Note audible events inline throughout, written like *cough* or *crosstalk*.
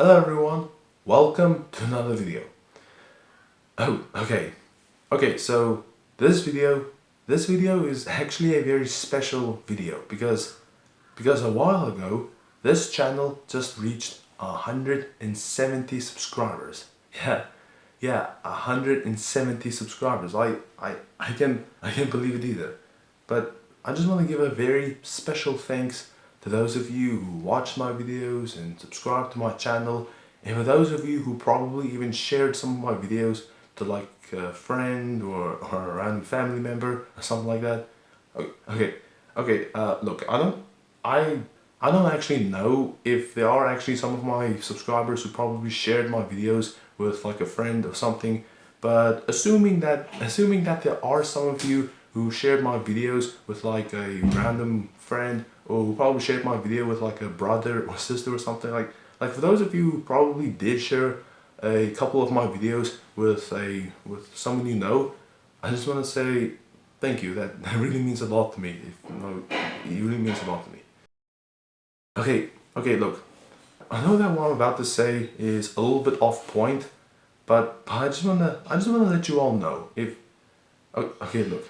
Hello everyone, welcome to another video. Oh, okay. Okay, so this video, this video is actually a very special video because, because a while ago, this channel just reached 170 subscribers. Yeah, yeah, 170 subscribers. I, I, I can, I can't believe it either. But I just want to give a very special thanks to those of you who watch my videos and subscribe to my channel and for those of you who probably even shared some of my videos to like a friend or, or a random family member or something like that. Okay okay uh, look I don't I I don't actually know if there are actually some of my subscribers who probably shared my videos with like a friend or something but assuming that assuming that there are some of you who shared my videos with like a random friend or who probably shared my video with like a brother or sister or something like like for those of you who probably did share a couple of my videos with a with someone you know I just want to say thank you. That, *laughs* that really means a lot to me. If, you know, it really means a lot to me. Okay okay look. I know that what I'm about to say is a little bit off point but, I just want to I just want to let you all know if okay look.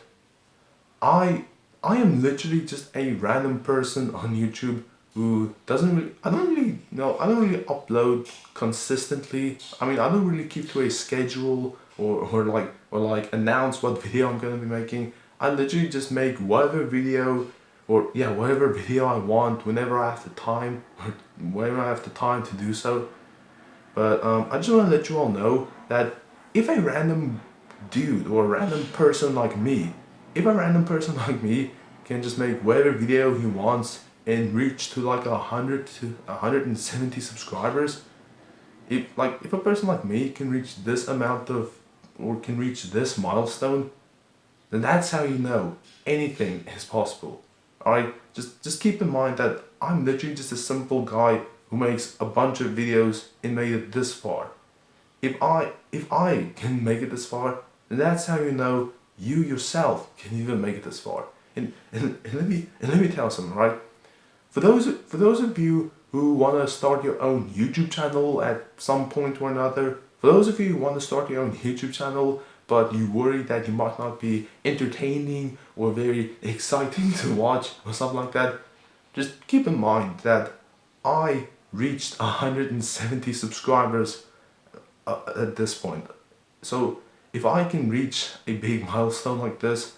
I I am literally just a random person on YouTube who doesn't really, I don't really know, I don't really upload consistently. I mean, I don't really keep to a schedule or, or like, or like announce what *laughs* video I'm going to be making. I literally just make whatever video or yeah, whatever video I want whenever I have the time *laughs* or whenever I have the time to do so. But um, I just want to let you all know that if a random dude or a random person like me if a random person *laughs* like me can just make whatever video he wants and reach to like a hundred to 170 subscribers if like if a person like me can reach this amount of or can reach this milestone then that's how you know anything is possible. Alright? Just just keep in mind that I'm literally just a simple guy who makes a bunch of videos and made it this far. If I if I can make it this far then that's how you know you yourself can even make it this far. And, and, and, let me and let me tell something, right? For those for those of you who want to start your own YouTube channel at some point or another, for those of you who want to start your own YouTube channel, but you worry that you might not be entertaining or very *laughs* exciting to watch or something like that, just keep in mind that I reached 170 subscribers uh, at this point. So if I can reach a big *laughs* milestone like this,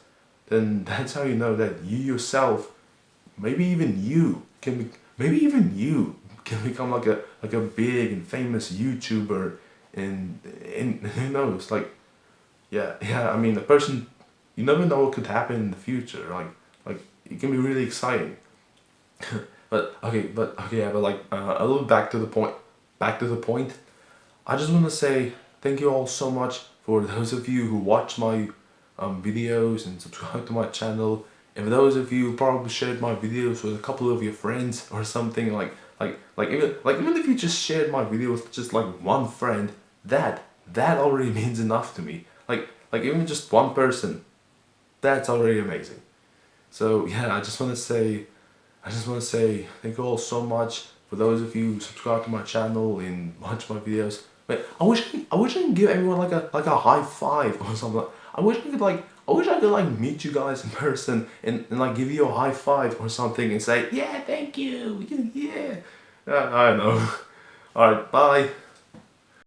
then that's how you know that you yourself, maybe even you, can be, maybe even you *laughs* can become like a like a big and famous YouTuber, and and *laughs* who knows, like, yeah, yeah. I mean, the person, you never know what could happen in the future. Like, like it can be really exciting. but okay, but okay, yeah, but like uh, a little back to the point. Back to the point. I just want to say thank you all so much for those of you who watch my um, videos and subscribe to my channel and for those of you who probably shared my videos with a couple of your friends or something like like like even like even if you just shared my video with just like one friend that that already *laughs* means enough to me. Like like even just one person that's already amazing. So yeah I just want to say I just want to say thank you all so much. For those of you who subscribe to my channel and watch my videos Wait, I wish I wish I could give everyone like a like a high five or something. I wish I could like I wish I could like meet you guys in person and, and like give you a high five or something and say yeah thank you yeah. Uh, I don't know. *laughs* All right, bye.